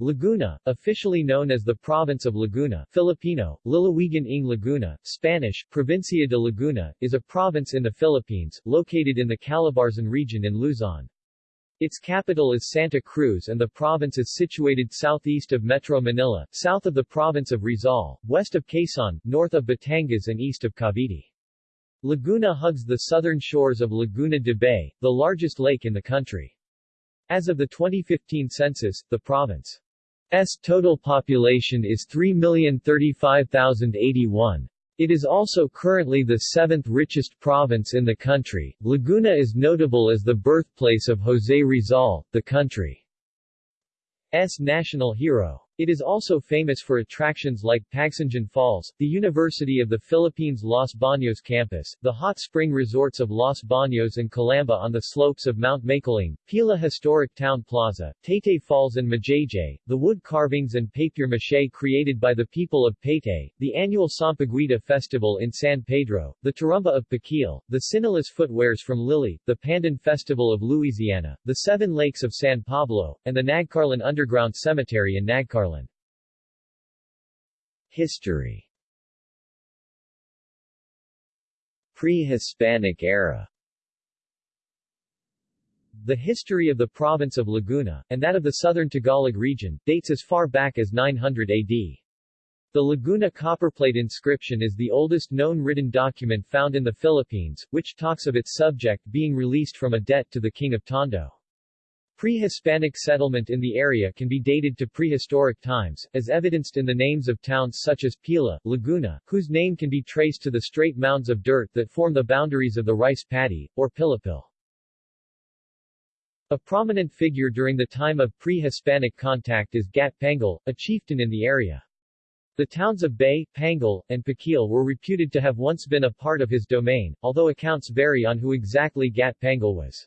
Laguna, officially known as the Province of Laguna Filipino, Lalawigan ng Laguna, Spanish, Provincia de Laguna, is a province in the Philippines, located in the Calabarzon region in Luzon. Its capital is Santa Cruz and the province is situated southeast of Metro Manila, south of the province of Rizal, west of Quezon, north of Batangas and east of Cavite. Laguna hugs the southern shores of Laguna de Bay, the largest lake in the country. As of the 2015 census, the province's total population is 3,035,081. It is also currently the seventh richest province in the country. Laguna is notable as the birthplace of José Rizal, the country's national hero. It is also famous for attractions like Pagsanjan Falls, the University of the Philippines Los Baños campus, the hot spring resorts of Los Baños and Calamba on the slopes of Mount Makiling, Pila Historic Town Plaza, Taytay Falls and Majayjay, the wood carvings and papier-mâché created by the people of Taytay, the annual Sampaguita Festival in San Pedro, the Turumba of Pakil, the Tsinelas footwears from Liliw, the Pandan Festival of Luisiana, the Seven Lakes of San Pablo, and the Nagcarlan Underground Cemetery in Nagcarlan. History Pre-Hispanic era The history of the province of Laguna, and that of the southern Tagalog region, dates as far back as 900 AD. The Laguna copperplate inscription is the oldest known written document found in the Philippines, which talks of its subject being released from a debt to the king of Tondo. Pre-Hispanic settlement in the area can be dated to prehistoric times, as evidenced in the names of towns such as Pila, Laguna, whose name can be traced to the straight mounds of dirt that form the boundaries of the rice paddy, or Pilapil. A prominent figure during the time of pre-Hispanic contact is Gat Pangil, a chieftain in the area. The towns of Bay, Pangil, and Pakil were reputed to have once been a part of his domain, although accounts vary on who exactly Gat Pangil was.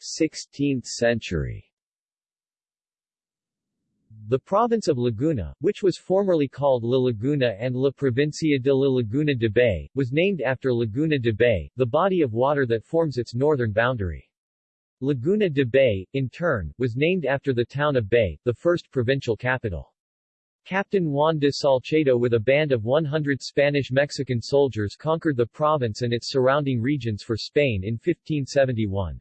16th century the province of Laguna, which was formerly called La Laguna and La Provincia de la Laguna de Bay, was named after Laguna de Bay, the body of water that forms its northern boundary. Laguna de Bay, in turn, was named after the town of Bay, the first provincial capital. Captain Juan de Salcedo with a band of 100 Spanish-Mexican soldiers conquered the province and its surrounding regions for Spain in 1571.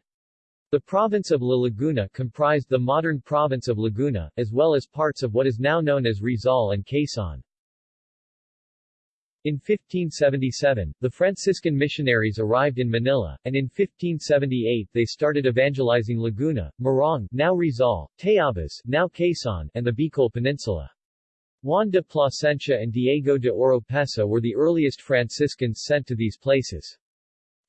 The province of La Laguna comprised the modern province of Laguna, as well as parts of what is now known as Rizal and Quezon. In 1577, the Franciscan missionaries arrived in Manila, and in 1578 they started evangelizing Laguna, Morong now Rizal, Tayabas now Quezon, and the Bicol Peninsula. Juan de Plasencia and Diego de Oropesa were the earliest Franciscans sent to these places.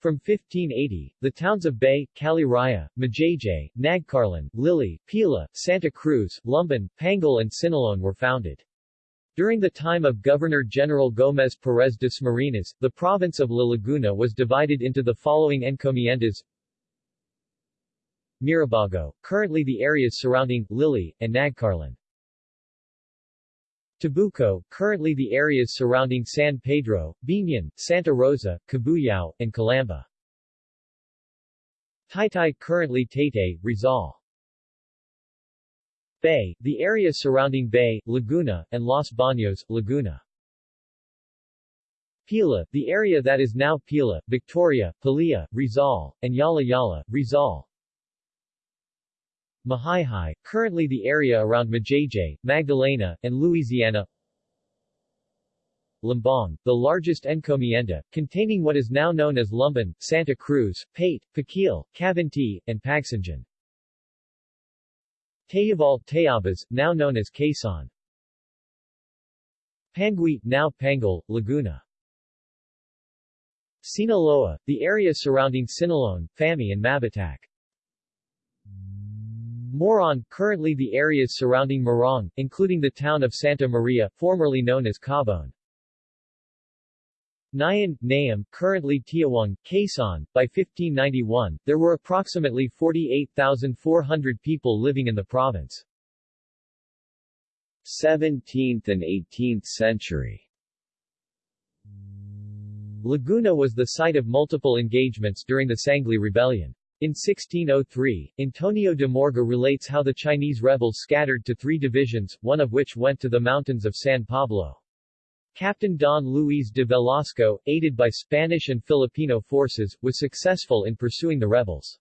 From 1580, the towns of Bay, Caliraya, Majayjay, Nagcarlan, Liliw, Pila, Santa Cruz, Lumban, Pangil and Siniloan were founded. During the time of Governor-General Gómez Pérez Dasmariñas, the province of La Laguna was divided into the following encomiendas Mirabago, currently the areas surrounding, Liliw, and Nagcarlan. Tabuco, currently the areas surrounding San Pedro, Biñan, Santa Rosa, Cabuyao, and Calamba. Taytay currently Taytay, Rizal. Bay, the area surrounding Bay, Laguna, and Los Baños, Laguna. Pila, the area that is now Pila, Victoria, Palia, Rizal, and Jalajala, Rizal. Mahayhay, currently the area around Majayjay, Magdalena, and Luisiana Lambong, the largest encomienda, containing what is now known as Lumban, Santa Cruz, Paete, Pakil, Cavinti, and Pagsanjan. Tayabal, Tayabas, now known as Quezon. Pangui, now Pangil, Laguna. Siniloan, the area surrounding Siniloan, Famy and Mabitac. Moron, currently the areas surrounding Morong, including the town of Santa Maria, formerly known as Cabon. Nayan, Nayam, currently Tiaong, Quezon. By 1591, there were approximately 48,400 people living in the province. 17th and 18th century Laguna was the site of multiple engagements during the Sangley Rebellion. In 1603, Antonio de Morga relates how the Chinese rebels scattered to three divisions, one of which went to the mountains of San Pablo. Captain Don Luis de Velasco, aided by Spanish and Filipino forces, was successful in pursuing the rebels.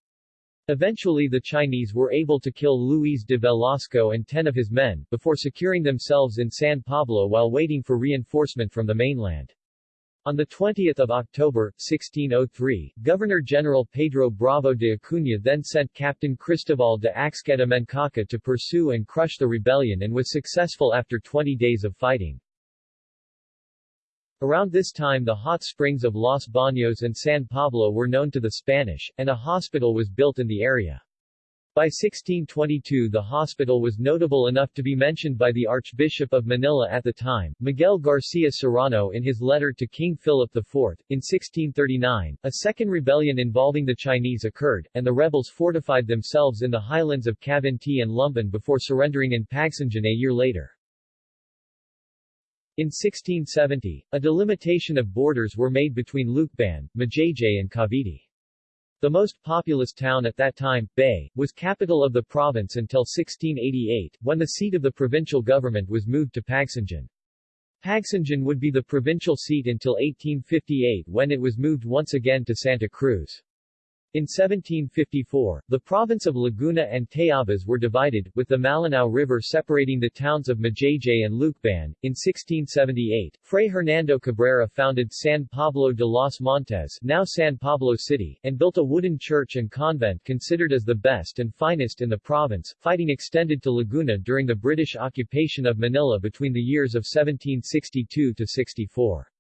Eventually the Chinese were able to kill Luis de Velasco and ten of his men, before securing themselves in San Pablo while waiting for reinforcement from the mainland. On 20 October, 1603, Governor-General Pedro Bravo de Acuña then sent Captain Cristobal de Axqueta Mencaca to pursue and crush the rebellion and was successful after 20 days of fighting. Around this time the hot springs of Los Baños and San Pablo were known to the Spanish, and a hospital was built in the area. By 1622 the hospital was notable enough to be mentioned by the Archbishop of Manila at the time, Miguel Garcia Serrano in his letter to King Philip IV. In 1639, a second rebellion involving the Chinese occurred, and the rebels fortified themselves in the highlands of Cavinti and Lumban before surrendering in Pagsanjan a year later. In 1670, a delimitation of borders were made between Lucban, Majayjay and Cavinti. The most populous town at that time, Bay, was capital of the province until 1688, when the seat of the provincial government was moved to Pagsanjan. Pagsanjan would be the provincial seat until 1858 when it was moved once again to Santa Cruz. In 1754, the province of Laguna and Tayabas were divided, with the Malinao River separating the towns of Majayjay and Lucban. In 1678, Fray Hernando Cabrera founded San Pablo de los Montes now San Pablo City, and built a wooden church and convent considered as the best and finest in the province. Fighting extended to Laguna during the British occupation of Manila between the years of 1762 to 64.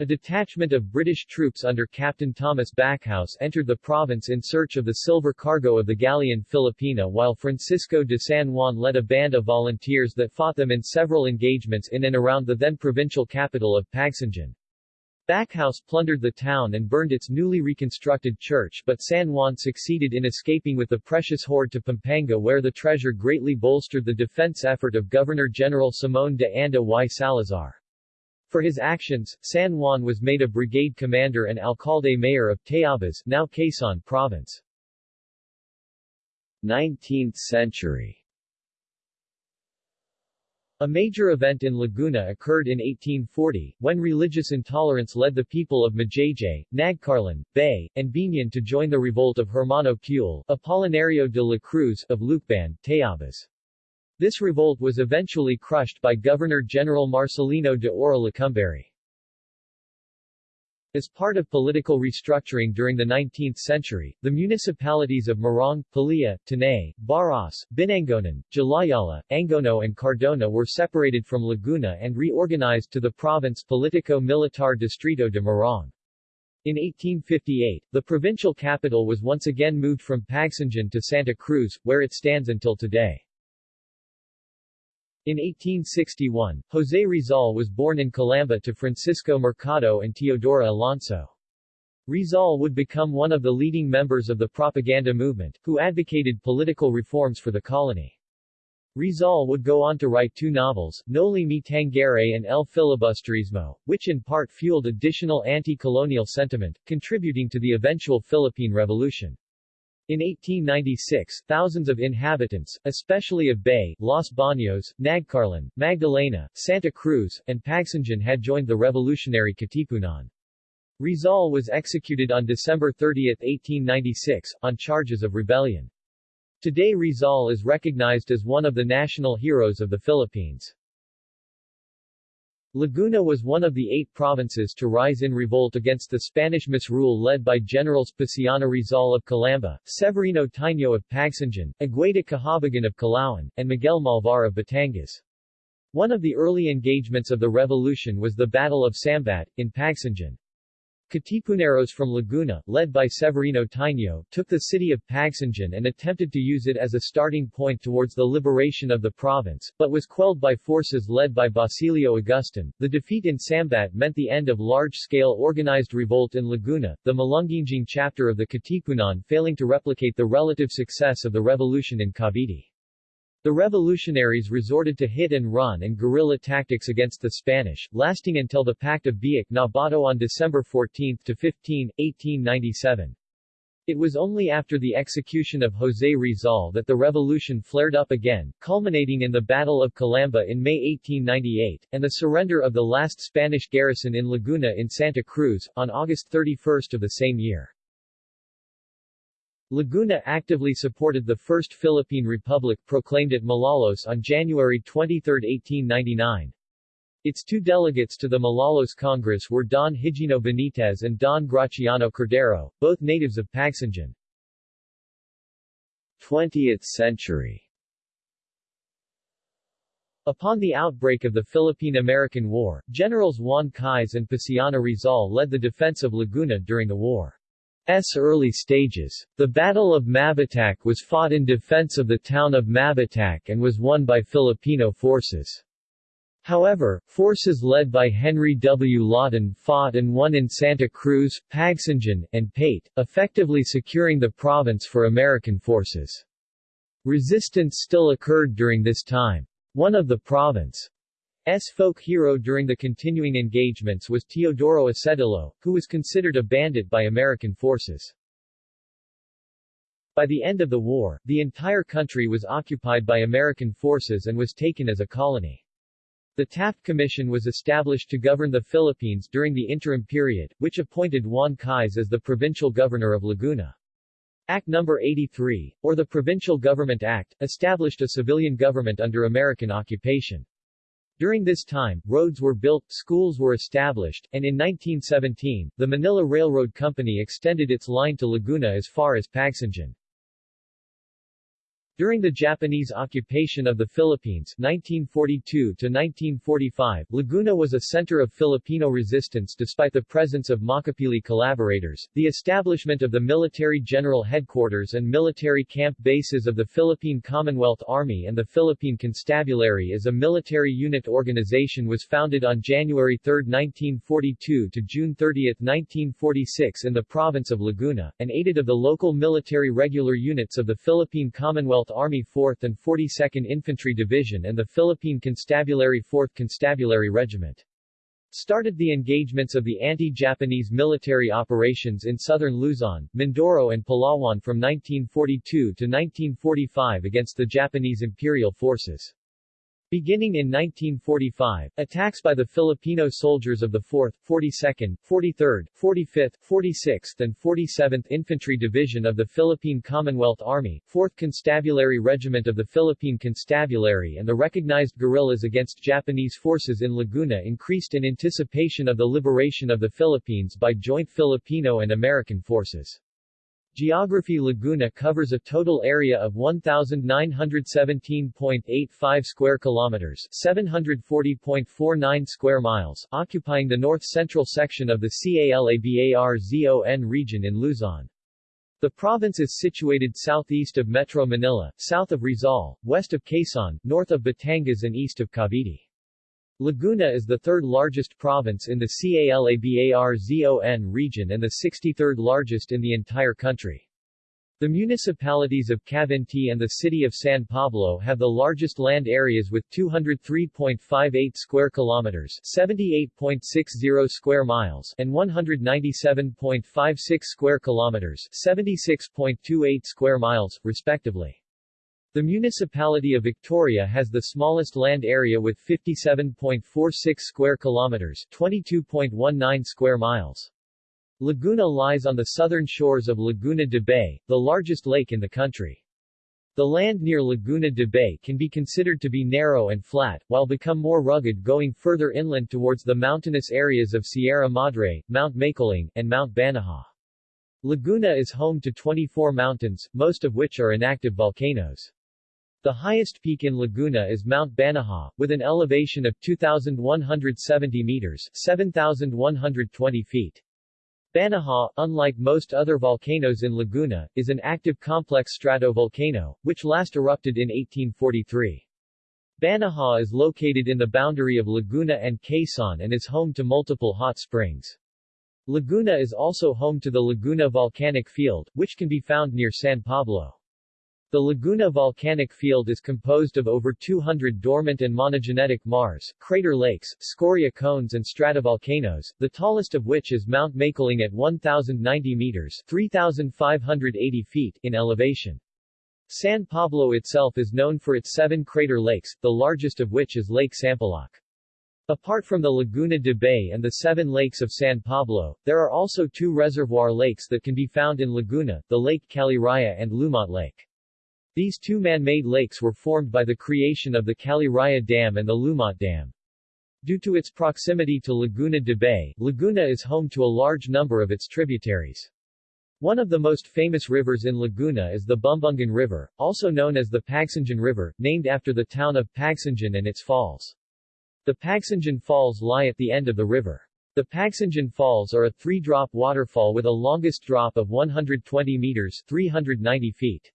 A detachment of British troops under Captain Thomas Backhouse entered the province in search of the silver cargo of the galleon Filipina while Francisco de San Juan led a band of volunteers that fought them in several engagements in and around the then provincial capital of Pagsanjan. Backhouse plundered the town and burned its newly reconstructed church but San Juan succeeded in escaping with the precious hoard to Pampanga where the treasure greatly bolstered the defense effort of Governor-General Simón de Anda y Salazar. For his actions, San Juan was made a brigade commander and alcalde mayor of Tayabas now Quezon province. 19th century a major event in Laguna occurred in 1840, when religious intolerance led the people of Majayjay, Nagcarlan, Bay, and Biñan to join the revolt of Hermano Pule, Apolinario de la Cruz, of Lucban, Tayabas. This revolt was eventually crushed by Governor-General Marcelino de Oraá Lecumberri. As part of political restructuring during the 19th century, the municipalities of Morong, Pililla, Tanay, Baras, Binangonan, Jalajala, Angono and Cardona were separated from Laguna and reorganized to the province Politico-Militar Distrito de Morong. In 1858, the provincial capital was once again moved from Pagsanjan to Santa Cruz, where it stands until today. In 1861, José Rizal was born in Calamba to Francisco Mercado and Teodora Alonso. Rizal would become one of the leading members of the propaganda movement, who advocated political reforms for the colony. Rizal would go on to write two novels, Noli Me Tangere and El Filibusterismo, which in part fueled additional anti-colonial sentiment, contributing to the eventual Philippine Revolution. In 1896, thousands of inhabitants, especially of Bay, Los Baños, Nagcarlan, Magdalena, Santa Cruz, and Pagsanjan had joined the revolutionary Katipunan. Rizal was executed on December 30, 1896, on charges of rebellion. Today Rizal is recognized as one of the national heroes of the Philippines. Laguna was one of the eight provinces to rise in revolt against the Spanish misrule led by Generals Paciano Rizal of Calamba, Severino Taiño of Pagsanjan, Agueda Kahabagan of Calauan, and Miguel Malvar of Batangas. One of the early engagements of the revolution was the Battle of Sambat, in Pagsanjan. Katipuneros from Laguna, led by Severino Taiño, took the city of Pagsanjan and attempted to use it as a starting point towards the liberation of the province, but was quelled by forces led by Basilio Agustin. The defeat in Sambat meant the end of large-scale organized revolt in Laguna, the Malungginging chapter of the Katipunan failing to replicate the relative success of the revolution in Cavite. The revolutionaries resorted to hit-and-run and guerrilla tactics against the Spanish, lasting until the Pact of Biak na Bato on December 14-15, 1897. It was only after the execution of José Rizal that the revolution flared up again, culminating in the Battle of Calamba in May 1898, and the surrender of the last Spanish garrison in Laguna in Santa Cruz, on August 31 of the same year. Laguna actively supported the First Philippine Republic proclaimed at Malolos on January 23, 1899. Its two delegates to the Malolos Congress were Don Higino Benitez and Don Graciano Cordero, both natives of Pagsanjan. 20th century Upon the outbreak of the Philippine-American War, Generals Juan Cailles and Paciano Rizal led the defense of Laguna during the war's early stages. The Battle of Mabitac was fought in defense of the town of Mabitac and was won by Filipino forces. However, forces led by Henry W. Lawton fought and won in Santa Cruz, Pagsanjan, and Paete, effectively securing the province for American forces. Resistance still occurred during this time. One of the province's folk hero during the continuing engagements was Teodoro Asedillo, who was considered a bandit by American forces. By the end of the war, the entire country was occupied by American forces and was taken as a colony. The Taft Commission was established to govern the Philippines during the interim period, which appointed Juan Cailles as the provincial governor of Laguna. Act No. 83, or the Provincial Government Act, established a civilian government under American occupation. During this time, roads were built, schools were established, and in 1917, the Manila Railroad Company extended its line to Laguna as far as Pagsanjan. During the Japanese occupation of the Philippines 1942-1945, Laguna was a center of Filipino resistance despite the presence of Makapili collaborators. The establishment of the Military General Headquarters and military camp bases of the Philippine Commonwealth Army and the Philippine Constabulary as a military unit organization was founded on January 3, 1942 to June 30, 1946 in the province of Laguna, and aided of the local military regular units of the Philippine Commonwealth Army 4th and 42nd Infantry Division and the Philippine Constabulary 4th Constabulary Regiment. Started the engagements of the anti-Japanese military operations in southern Luzon, Mindoro and Palawan from 1942 to 1945 against the Japanese imperial forces. Beginning in 1945, attacks by the Filipino soldiers of the 4th, 42nd, 43rd, 45th, 46th and 47th Infantry Division of the Philippine Commonwealth Army, 4th Constabulary Regiment of the Philippine Constabulary and the recognized guerrillas against Japanese forces in Laguna increased in anticipation of the liberation of the Philippines by joint Filipino and American forces. Geography Laguna covers a total area of 1917.85 square kilometers, 740.49 square miles, occupying the north-central section of the CALABARZON region in Luzon. The province is situated southeast of Metro Manila, south of Rizal, west of Quezon, north of Batangas and east of Cavite. Laguna is the third largest province in the CALABARZON region and the 63rd largest in the entire country. The municipalities of Cavinti and the city of San Pablo have the largest land areas with 203.58 square kilometers, 78.60 square miles, and 197.56 square kilometers, 76.28 square miles, respectively. The municipality of Victoria has the smallest land area with 57.46 square kilometers, 22.19 square miles. Laguna lies on the southern shores of Laguna de Bay, the largest lake in the country. The land near Laguna de Bay can be considered to be narrow and flat, while become more rugged going further inland towards the mountainous areas of Sierra Madre, Mount Makiling, and Mount Banahaw. Laguna is home to 24 mountains, most of which are inactive volcanoes. The highest peak in Laguna is Mount Banahaw, with an elevation of 2,170 meters 7,120 feet. Banahaw, unlike most other volcanoes in Laguna, is an active complex stratovolcano, which last erupted in 1843. Banahaw is located in the boundary of Laguna and Quezon and is home to multiple hot springs. Laguna is also home to the Laguna Volcanic Field, which can be found near San Pablo. The Laguna volcanic field is composed of over 200 dormant and monogenetic maars, crater lakes, scoria cones and stratovolcanoes, the tallest of which is Mount Makiling at 1,090 meters 3,580 feet in elevation. San Pablo itself is known for its seven crater lakes, the largest of which is Lake Sampaloc. Apart from the Laguna de Bay and the seven lakes of San Pablo, there are also two reservoir lakes that can be found in Laguna, the Lake Caliraya and Lumot Lake. These two man-made lakes were formed by the creation of the Caliraya Dam and the Lumot Dam. Due to its proximity to Laguna de Bay, Laguna is home to a large number of its tributaries. One of the most famous rivers in Laguna is the Bumbungan River, also known as the Pagsanjan River, named after the town of Pagsanjan and its falls. The Pagsanjan Falls lie at the end of the river. The Pagsanjan Falls are a three-drop waterfall with a longest drop of 120 meters 390 feet.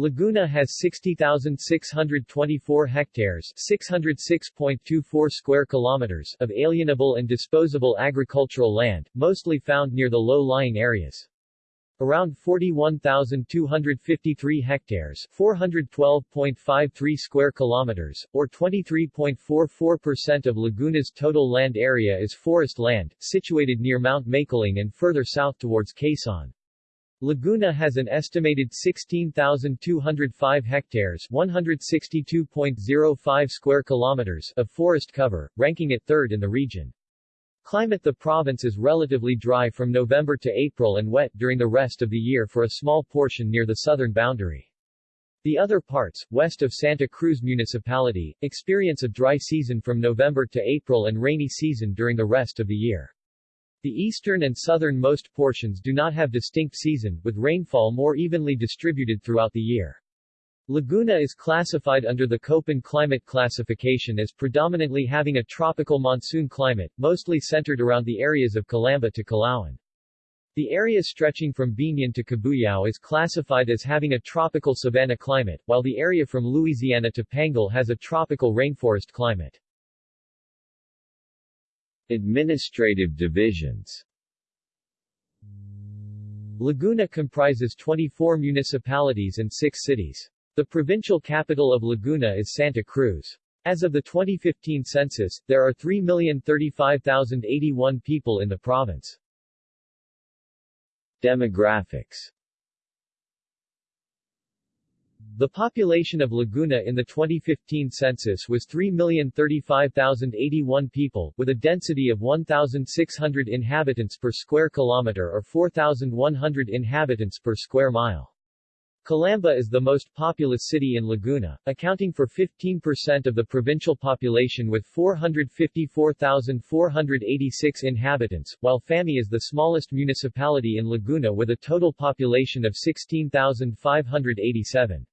Laguna has 60,624 hectares 606.24 square kilometers of alienable and disposable agricultural land, mostly found near the low-lying areas. Around 41,253 hectares 412.53 square kilometers, or 23.44% of Laguna's total land area is forest land, situated near Mount Makiling and further south towards Quezon. Laguna has an estimated 16,205 hectares 162.05 square kilometers of forest cover, ranking it third in the region. Climate The province is relatively dry from November to April and wet during the rest of the year for a small portion near the southern boundary. The other parts, west of Santa Cruz Municipality, experience a dry season from November to April and rainy season during the rest of the year. The eastern and southernmost portions do not have distinct season, with rainfall more evenly distributed throughout the year. Laguna is classified under the Köppen climate classification as predominantly having a tropical monsoon climate, mostly centered around the areas of Calamba to Calauan. The area stretching from Biñan to Cabuyao is classified as having a tropical savanna climate, while the area from Luisiana to Pangil has a tropical rainforest climate. Administrative divisions Laguna comprises 24 municipalities and 6 cities. The provincial capital of Laguna is Santa Cruz. As of the 2015 census, there are 3,035,081 people in the province. Demographics the population of Laguna in the 2015 census was 3,035,081 people, with a density of 1,600 inhabitants per square kilometer or 4,100 inhabitants per square mile. Calamba is the most populous city in Laguna, accounting for 15% of the provincial population with 454,486 inhabitants, while Famy is the smallest municipality in Laguna with a total population of 16,587.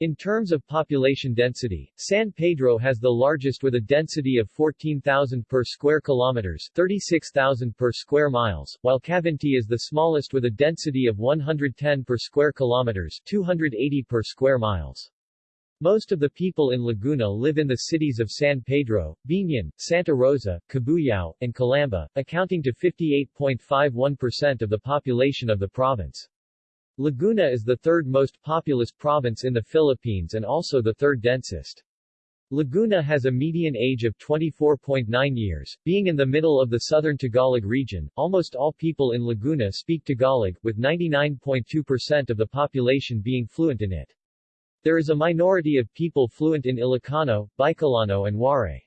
In terms of population density, San Pedro has the largest with a density of 14,000 per square kilometers 36,000 per square miles, while Cavinti is the smallest with a density of 110 per square kilometers 280 per square miles. Most of the people in Laguna live in the cities of San Pedro, Biñan, Santa Rosa, Cabuyao, and Calamba, accounting to 58.51% of the population of the province. Laguna is the third most populous province in the Philippines and also the third densest. Laguna has a median age of 24.9 years, being in the middle of the southern Tagalog region. Almost all people in Laguna speak Tagalog, with 99.2% of the population being fluent in it. There is a minority of people fluent in Ilocano, Bicolano and Waray.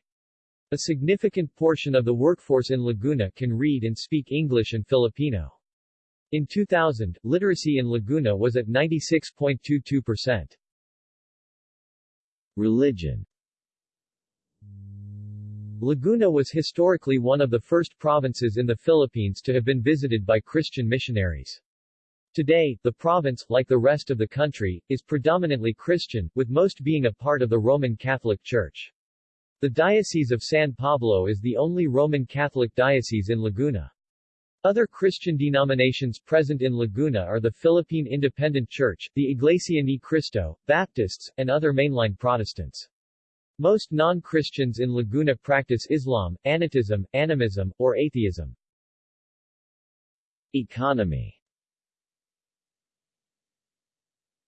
A significant portion of the workforce in Laguna can read and speak English and Filipino. In 2000, literacy in Laguna was at 96.22%. Religion Laguna was historically one of the first provinces in the Philippines to have been visited by Christian missionaries. Today, the province, like the rest of the country, is predominantly Christian, with most being a part of the Roman Catholic Church. The Diocese of San Pablo is the only Roman Catholic diocese in Laguna. Other Christian denominations present in Laguna are the Philippine Independent Church, the Iglesia Ni Cristo, Baptists, and other mainline Protestants. Most non-Christians in Laguna practice Islam, Anitism, Animism, or atheism. Economy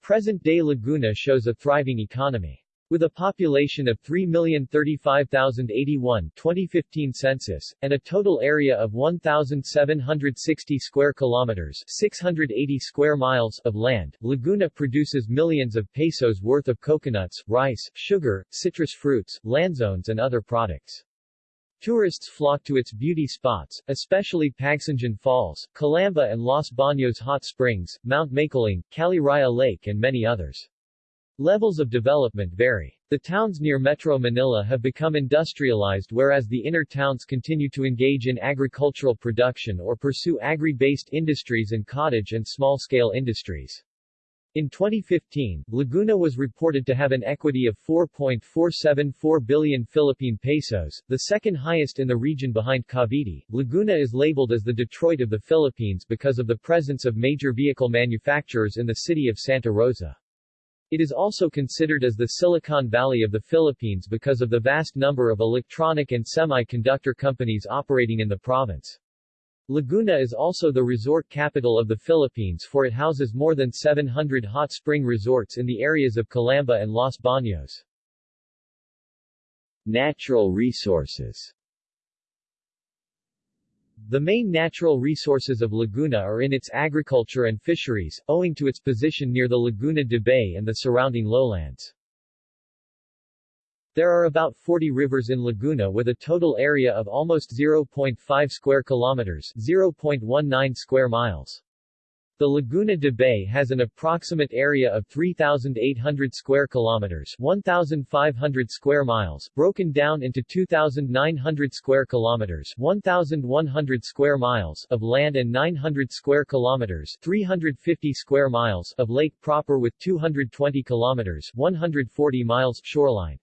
Present-day Laguna shows a thriving economy. With a population of 3,035,081 2015 census, and a total area of 1,760 square kilometers 680 square miles of land, Laguna produces millions of pesos worth of coconuts, rice, sugar, citrus fruits, lanzones and other products. Tourists flock to its beauty spots, especially Pagsanjan Falls, Calamba and Los Baños Hot Springs, Mount Makiling, Caliraya Lake and many others. Levels of development vary. The towns near Metro Manila have become industrialized whereas the inner towns continue to engage in agricultural production or pursue agri-based industries and cottage and small-scale industries. In 2015, Laguna was reported to have an equity of 4.474 billion Philippine pesos, the second highest in the region behind Cavite. Laguna is labeled as the Detroit of the Philippines because of the presence of major vehicle manufacturers in the city of Santa Rosa. It is also considered as the Silicon Valley of the Philippines because of the vast number of electronic and semiconductor companies operating in the province. Laguna is also the resort capital of the Philippines for it houses more than 700 hot spring resorts in the areas of Calamba and Los Baños. Natural resources The main natural resources of Laguna are in its agriculture and fisheries, owing to its position near the Laguna de Bay and the surrounding lowlands. There are about 40 rivers in Laguna with a total area of almost 0.5 square kilometers 0.19 square miles. The Laguna de Bay has an approximate area of 3,800 square kilometers 1,500 square miles, broken down into 2,900 square kilometers 1,100 square miles of land and 900 square kilometers 350 square miles of lake proper with 220 kilometers 140 miles shoreline.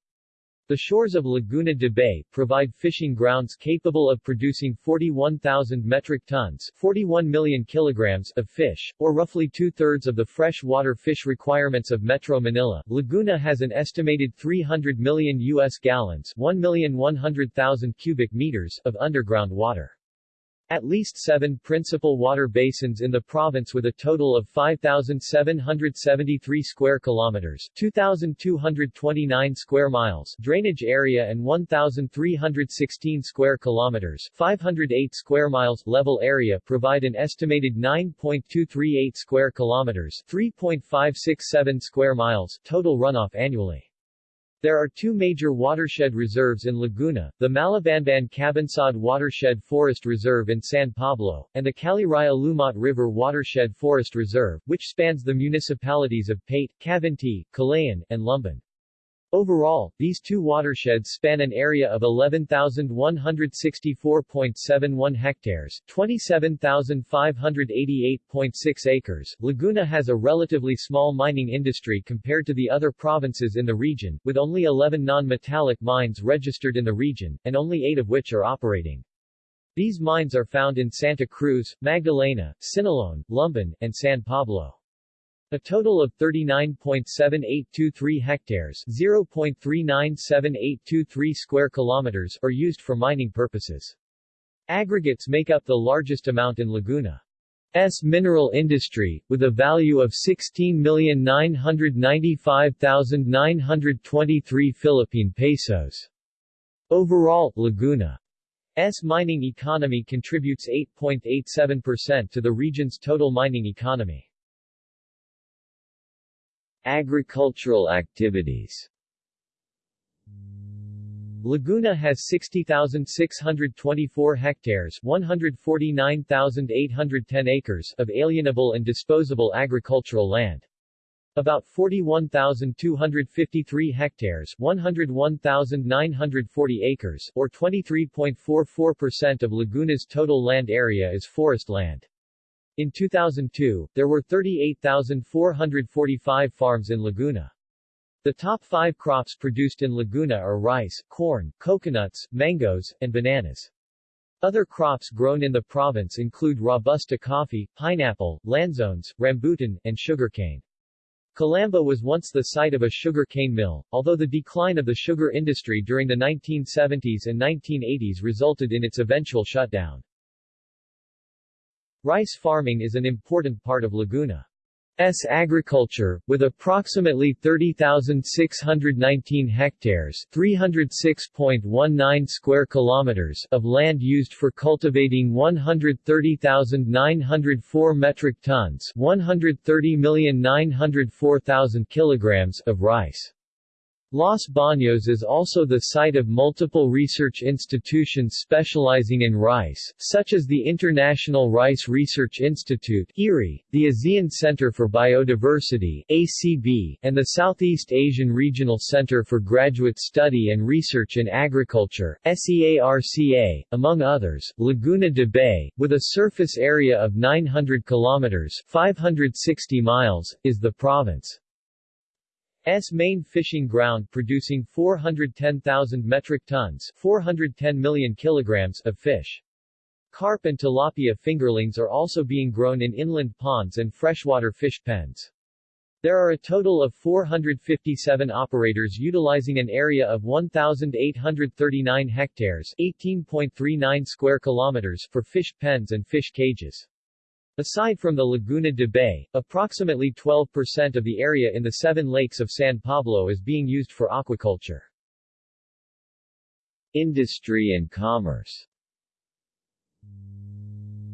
The shores of Laguna de Bay provide fishing grounds capable of producing 41,000 metric tons 41 million kilograms of fish, or roughly two-thirds of the freshwater fish requirements of Metro Manila. Laguna has an estimated 300 million U.S. gallons 1,100,000 cubic meters of underground water. At least seven principal water basins in the province with a total of 5,773 square kilometers 2,229 square miles drainage area and 1,316 square kilometers 508 square miles level area provide an estimated 9.238 square kilometers 3.567 square miles total runoff annually. There are two major watershed reserves in Laguna, the Malabamban Cabansad Watershed Forest Reserve in San Pablo, and the Caliraya Lumot River Watershed Forest Reserve, which spans the municipalities of Paete, Cavinti, Kalayaan, and Lumban. Overall, these two watersheds span an area of 11,164.71 hectares 27,588.6 acres. Laguna has a relatively small mining industry compared to the other provinces in the region, with only 11 non-metallic mines registered in the region, and only 8 of which are operating. These mines are found in Santa Cruz, Magdalena, Siniloan, Lumban, and San Pablo. A total of 39.7823 hectares 0.397823 square kilometers are used for mining purposes. Aggregates make up the largest amount in Laguna's mineral industry, with a value of 16,995,923 Philippine pesos. Overall, Laguna's mining economy contributes 8.87% to the region's total mining economy. Agricultural activities Laguna has 60,624 hectares 149,810 acres of alienable and disposable agricultural land. About 41,253 hectares 101,940 acres or 23.44% of Laguna's total land area is forest land. In 2002, there were 38,445 farms in Laguna. The top five crops produced in Laguna are rice, corn, coconuts, mangoes, and bananas. Other crops grown in the province include Robusta coffee, pineapple, lanzones, rambutan, and sugarcane. Calamba was once the site of a sugar cane mill, although the decline of the sugar industry during the 1970s and 1980s resulted in its eventual shutdown. Rice farming is an important part of Laguna. Agriculture, with approximately 30,619 hectares 306.19 square kilometers of land used for cultivating 130,904 metric tons 130,904,000 kilograms of rice. Los Baños is also the site of multiple research institutions specializing in rice, such as the International Rice Research Institute IRRI, the ASEAN Center for Biodiversity ACB, and the Southeast Asian Regional Center for Graduate Study and Research in Agriculture SEARCA, among others. Laguna de Bay, with a surface area of 900 kilometers 560 miles, is the province. S main fishing ground producing 410,000 metric tons 410 million kilograms of fish. Carp and tilapia fingerlings are also being grown in inland ponds and freshwater fish pens. There are a total of 457 operators utilizing an area of 1,839 hectares 18.39 square kilometers for fish pens and fish cages. Aside from the Laguna de Bay, approximately 12% of the area in the seven lakes of San Pablo is being used for aquaculture. Industry and commerce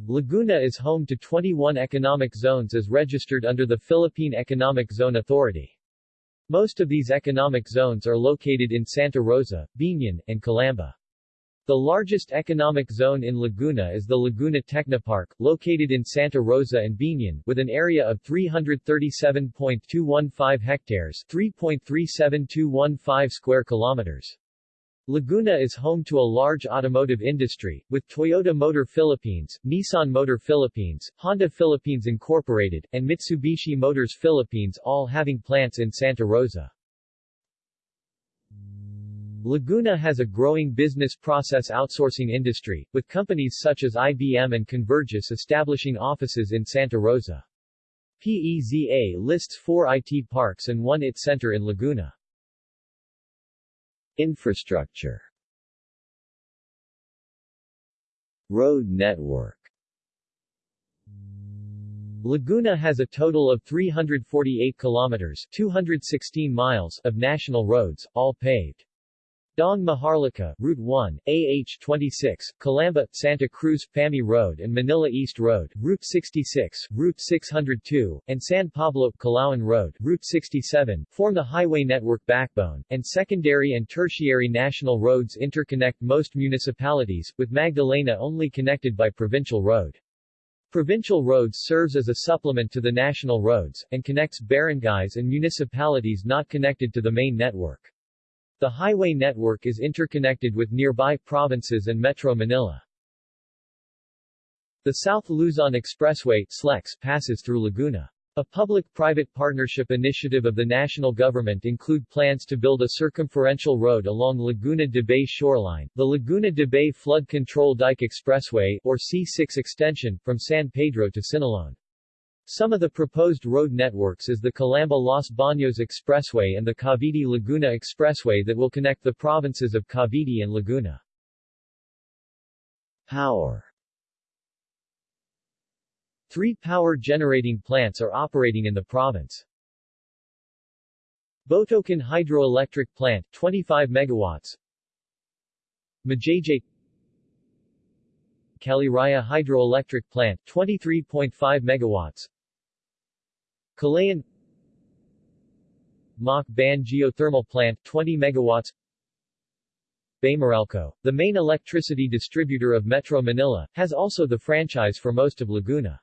Laguna is home to 21 economic zones as registered under the Philippine Economic Zone Authority. Most of these economic zones are located in Santa Rosa, Biñan, and Calamba. The largest economic zone in Laguna is the Laguna Technopark, located in Santa Rosa and Biñan, with an area of 337.215 hectares 3.37215 square kilometers. Laguna is home to a large automotive industry, with Toyota Motor Philippines, Nissan Motor Philippines, Honda Philippines Incorporated, and Mitsubishi Motors Philippines all having plants in Santa Rosa. Laguna has a growing business process outsourcing industry, with companies such as IBM and Convergys establishing offices in Santa Rosa. PEZA lists four IT parks and one IT center in Laguna. Infrastructure Road network Laguna has a total of 348 kilometers 216 miles of national roads, all paved. Daang Maharlika, Route 1, AH-26, Calamba, Santa Cruz, Famy Road and Manila East Road, Route 66, Route 602, and San Pablo, Calauan Road, Route 67, form the highway network backbone, and secondary and tertiary national roads interconnect most municipalities, with Magdalena only connected by provincial road. Provincial roads serves as a supplement to the national roads, and connects barangays and municipalities not connected to the main network. The highway network is interconnected with nearby provinces and Metro Manila. The South Luzon Expressway SLEX passes through Laguna. A public-private partnership initiative of the national government include plans to build a circumferential road along Laguna de Bay shoreline, the Laguna de Bay Flood Control Dike Expressway, or C6 extension, from San Pedro to Siniloan. Some of the proposed road networks is the Calamba-Los Baños Expressway and the Cavite-Laguna Expressway that will connect the provinces of Cavite and Laguna. Power Three power generating plants are operating in the province. Botocan Hydroelectric Plant 25 megawatts Majayjay Caliraya Hydroelectric Plant 23.5 megawatts Kalayaan Ban Geothermal Plant 20 megawatts Baymeralco, the main electricity distributor of Metro Manila, has also the franchise for most of Laguna.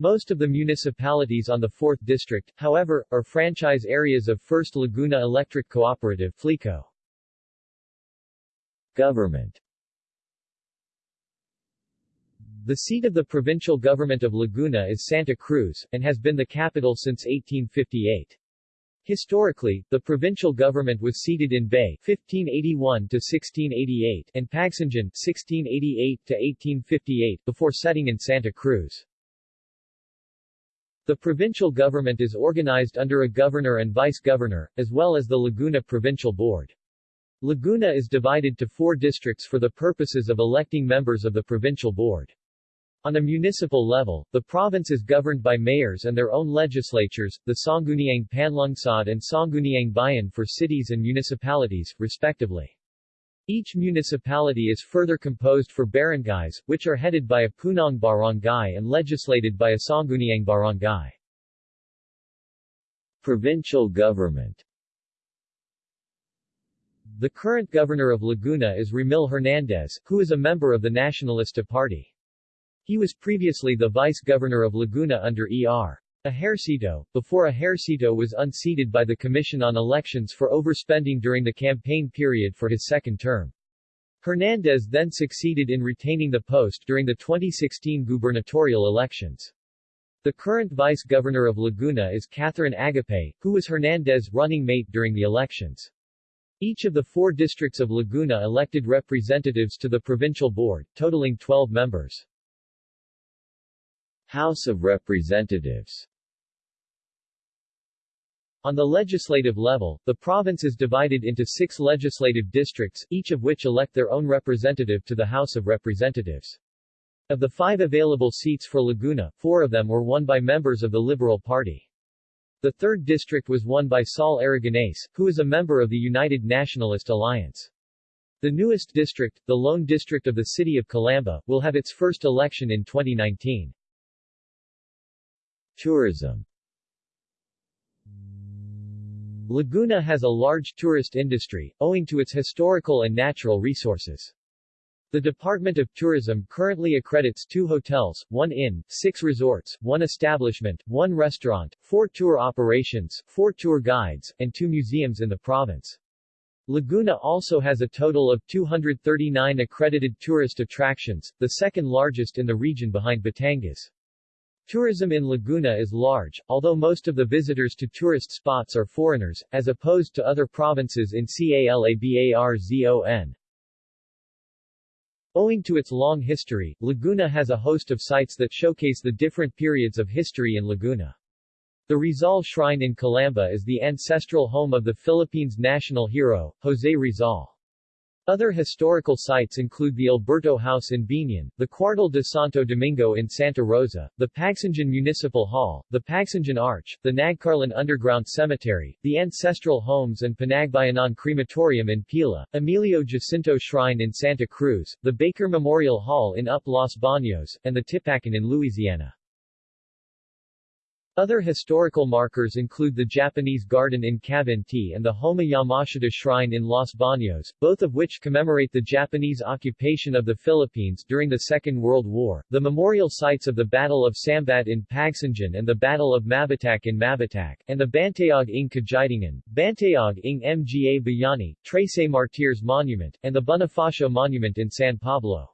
Most of the municipalities on the 4th District, however, are franchise areas of First Laguna Electric Cooperative FLECO. Government the seat of the provincial government of Laguna is Santa Cruz, and has been the capital since 1858. Historically, the provincial government was seated in Bay 1581-1688 and Pagsanjan 1688-1858 before setting in Santa Cruz. The provincial government is organized under a governor and vice-governor, as well as the Laguna Provincial Board. Laguna is divided to four districts for the purposes of electing members of the provincial board. On a municipal level, the province is governed by mayors and their own legislatures, the Sangguniang Panlungsod and Sangguniang Bayan for cities and municipalities, respectively. Each municipality is further composed for barangays, which are headed by a punong barangay and legislated by a Sangguniang barangay. Provincial government The current governor of Laguna is Ramil Hernandez, who is a member of the Nacionalista Party. He was previously the vice-governor of Laguna under E.R. Ejercito, before Ejercito was unseated by the Commission on Elections for overspending during the campaign period for his second term. Hernandez then succeeded in retaining the post during the 2016 gubernatorial elections. The current vice-governor of Laguna is Catherine Agapay, who was Hernandez' running mate during the elections. Each of the four districts of Laguna elected representatives to the provincial board, totaling 12 members. House of Representatives On the legislative level, the province is divided into six legislative districts, each of which elect their own representative to the House of Representatives. Of the five available seats for Laguna, four of them were won by members of the Liberal Party. The third district was won by Sol Aragonés, who is a member of the United Nationalist Alliance. The newest district, the lone district of the city of Calamba, will have its first election in 2019. Tourism Laguna has a large tourist industry, owing to its historical and natural resources. The Department of Tourism currently accredits two hotels, one inn, six resorts, one establishment, one restaurant, four tour operations, four tour guides, and two museums in the province. Laguna also has a total of 239 accredited tourist attractions, the second largest in the region behind Batangas. Tourism in Laguna is large, although most of the visitors to tourist spots are foreigners, as opposed to other provinces in CALABARZON. Owing to its long history, Laguna has a host of sites that showcase the different periods of history in Laguna. The Rizal Shrine in Calamba is the ancestral home of the Philippines' national hero, José Rizal. Other historical sites include the Alberto House in Biñan, the Cuartel de Santo Domingo in Santa Rosa, the Pagsanjan Municipal Hall, the Pagsanjan Arch, the Nagcarlan Underground Cemetery, the Ancestral Homes and Panagbayanan Crematorium in Pila, Emilio Jacinto Shrine in Santa Cruz, the Baker Memorial Hall in UP Los Baños, and the Tipacan in Luisiana. Other historical markers include the Japanese Garden in Cavinti and the Homma Yamashita Shrine in Los Baños, both of which commemorate the Japanese occupation of the Philippines during the Second World War, the memorial sites of the Battle of Sambat in Pagsanjan and the Battle of Mabitac in Mabitac, and the Bantayog ng Kagitingan, Bantayog ng Mga Bayani, Trece Martyrs Monument, and the Bonifacio Monument in San Pablo.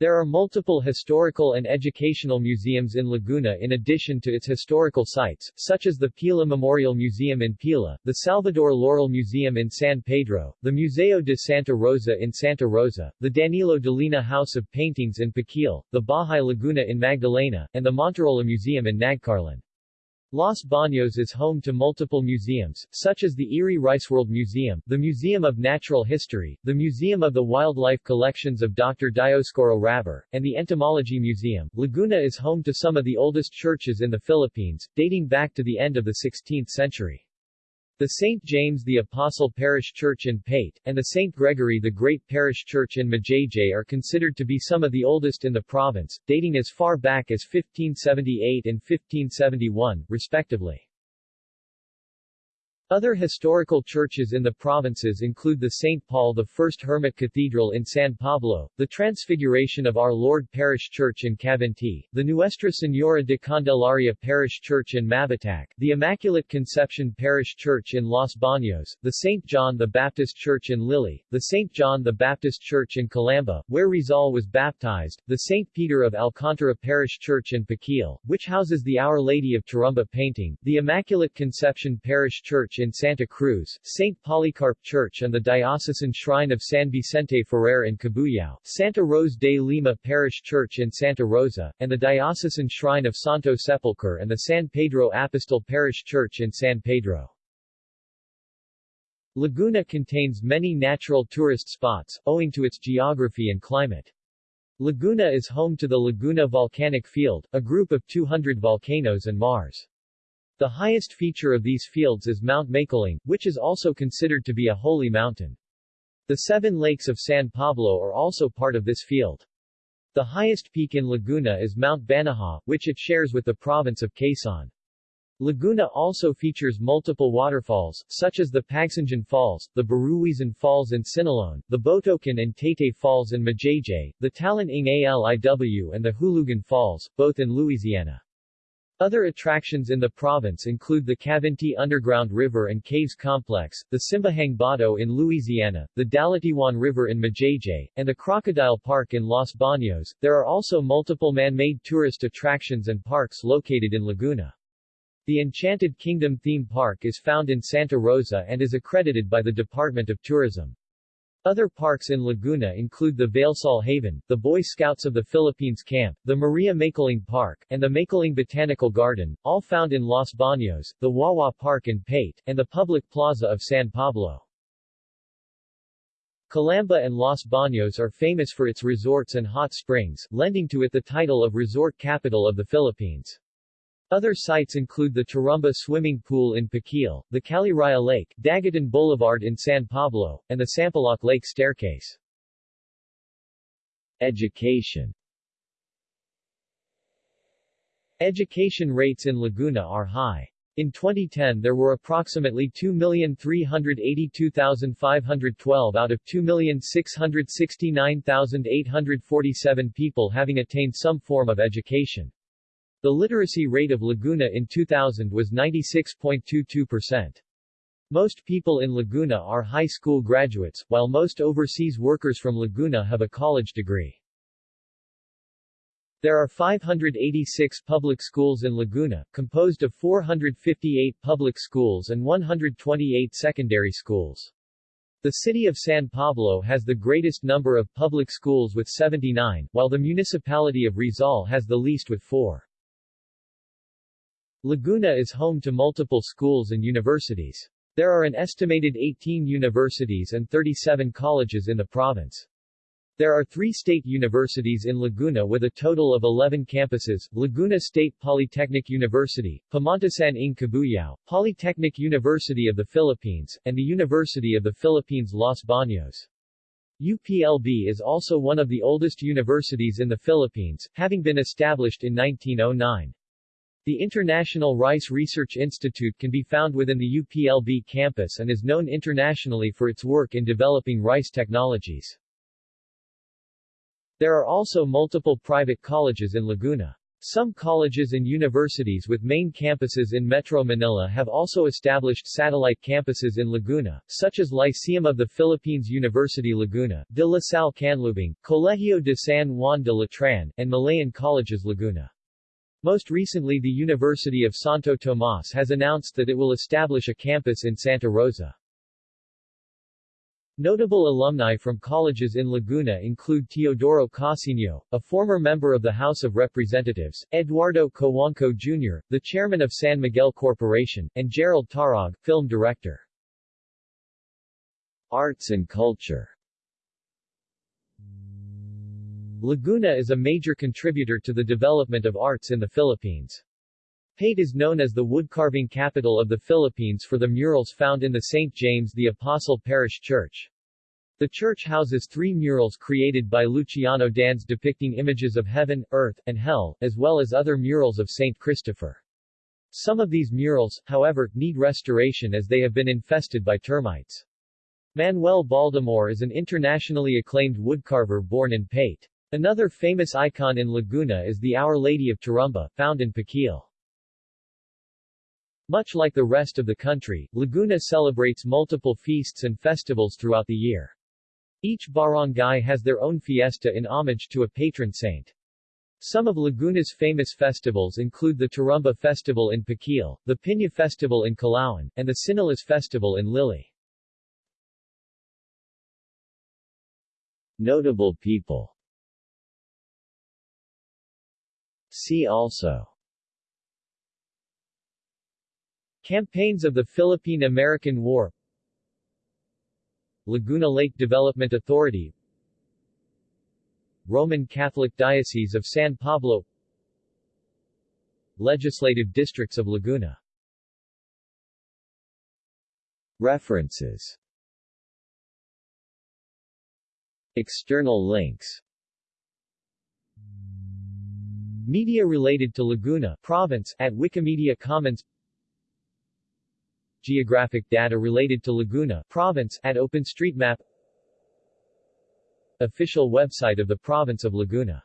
There are multiple historical and educational museums in Laguna in addition to its historical sites, such as the Pila Memorial Museum in Pila, the Salvador Laurel Museum in San Pedro, the Museo de Santa Rosa in Santa Rosa, the Danilo Dolina House of Paintings in Pakil, the Bahay Laguna in Magdalena, and the Monterola Museum in Nagcarlan. Los Baños is home to multiple museums, such as the IRRI Riceworld Museum, the Museum of Natural History, the Museum of the Wildlife Collections of Dr. Dioscoro Rabor, and the Entomology Museum. Laguna is home to some of the oldest churches in the Philippines, dating back to the end of the 16th century. The St. James the Apostle Parish Church in Paete, and the St. Gregory the Great Parish Church in Majayjay are considered to be some of the oldest in the province, dating as far back as 1578 and 1571, respectively. Other historical churches in the provinces include the St. Paul I Hermit Cathedral in San Pablo, the Transfiguration of Our Lord Parish Church in Cavinti, the Nuestra Señora de Candelaria Parish Church in Mabitac, the Immaculate Conception Parish Church in Los Baños, the St. John the Baptist Church in Liliw, the St. John the Baptist Church in Calamba, where Rizal was baptized, the St. Peter of Alcantara Parish Church in Pakil, which houses the Our Lady of Turumba painting, the Immaculate Conception Parish Church in Santa Cruz, St. Polycarp Church and the Diocesan Shrine of San Vicente Ferrer in Cabuyao, Santa Rose de Lima Parish Church in Santa Rosa, and the Diocesan Shrine of Santo Sepulchre and the San Pedro Apostol Parish Church in San Pedro. Laguna contains many natural tourist spots, owing to its geography and climate. Laguna is home to the Laguna Volcanic Field, a group of 200 volcanoes and maars. The highest feature of these fields is Mount Makiling, which is also considered to be a holy mountain. The seven lakes of San Pablo are also part of this field. The highest peak in Laguna is Mount Banahaw, which it shares with the province of Quezon. Laguna also features multiple waterfalls, such as the Pagsanjan Falls, the Baruisan Falls in Siniloan, the Botocan and Taytay Falls in Majayjay, the Talan Ing Aliw and the Hulugan Falls, both in Luisiana. Other attractions in the province include the Cavinti Underground River and Caves Complex, the Simbahang Bato in Luisiana, the Dalatiwan River in Majayjay, and the Crocodile Park in Los Baños. There are also multiple man-made tourist attractions and parks located in Laguna. The Enchanted Kingdom theme park is found in Santa Rosa and is accredited by the Department of Tourism. Other parks in Laguna include the Valesol Haven, the Boy Scouts of the Philippines Camp, the Maria Makiling Park, and the Makiling Botanical Garden, all found in Los Baños, the Wawa Park in Paete, and the public plaza of San Pablo. Calamba and Los Baños are famous for its resorts and hot springs, lending to it the title of Resort Capital of the Philippines. Other sites include the Turumba Swimming Pool in Pakil, the Caliraya Lake, Daguetan Boulevard in San Pablo, and the Sampaloc Lake Staircase. Education Education rates in Laguna are high. In 2010 there were approximately 2,382,512 out of 2,669,847 people having attained some form of education. The literacy rate of Laguna in 2000 was 96.22%. Most people in Laguna are high school graduates, while most overseas workers from Laguna have a college degree. There are 586 public schools in Laguna, composed of 458 public schools and 128 secondary schools. The city of San Pablo has the greatest number of public schools with 79, while the municipality of Rizal has the least with 4. Laguna is home to multiple schools and universities. There are an estimated 18 universities and 37 colleges in the province. There are three state universities in Laguna with a total of 11 campuses, Laguna State Polytechnic University, Pamantasan ng Cabuyao, Polytechnic University of the Philippines, and the University of the Philippines Los Baños. UPLB is also one of the oldest universities in the Philippines, having been established in 1909. The International Rice Research Institute can be found within the UPLB campus and is known internationally for its work in developing rice technologies. There are also multiple private colleges in Laguna. Some colleges and universities with main campuses in Metro Manila have also established satellite campuses in Laguna, such as Lyceum of the Philippines University Laguna, De La Salle Canlubang, Colegio de San Juan de Letran, and Malayan Colleges Laguna. Most recently the University of Santo Tomas has announced that it will establish a campus in Santa Rosa. Notable alumni from colleges in Laguna include Teodoro Casiño, a former member of the House of Representatives, Eduardo Cojuangco Jr., the chairman of San Miguel Corporation, and Jerrold Tarog, film director. Arts and culture Laguna is a major contributor to the development of arts in the Philippines. Paete is known as the woodcarving capital of the Philippines for the murals found in the St. James the Apostle Parish Church. The church houses three murals created by Luciano Dans depicting images of heaven, earth, and hell, as well as other murals of St. Christopher. Some of these murals, however, need restoration as they have been infested by termites. Manuel Baldemor is an internationally acclaimed woodcarver born in Paete. Another famous icon in Laguna is the Our Lady of Turumba, found in Pakil. Much like the rest of the country, Laguna celebrates multiple feasts and festivals throughout the year. Each barangay has their own fiesta in homage to a patron saint. Some of Laguna's famous festivals include the Turumba Festival in Pakil, the Piña Festival in Calauan, and the Tsinelas Festival in Liliw. Notable people See also. Campaigns of the Philippine-American War. Laguna Lake Development Authority. Roman Catholic Diocese of San Pablo. Legislative Districts of Laguna. References. External links Media related to Laguna province at Wikimedia Commons. Geographic data related to Laguna province at OpenStreetMap. Official website of the province of Laguna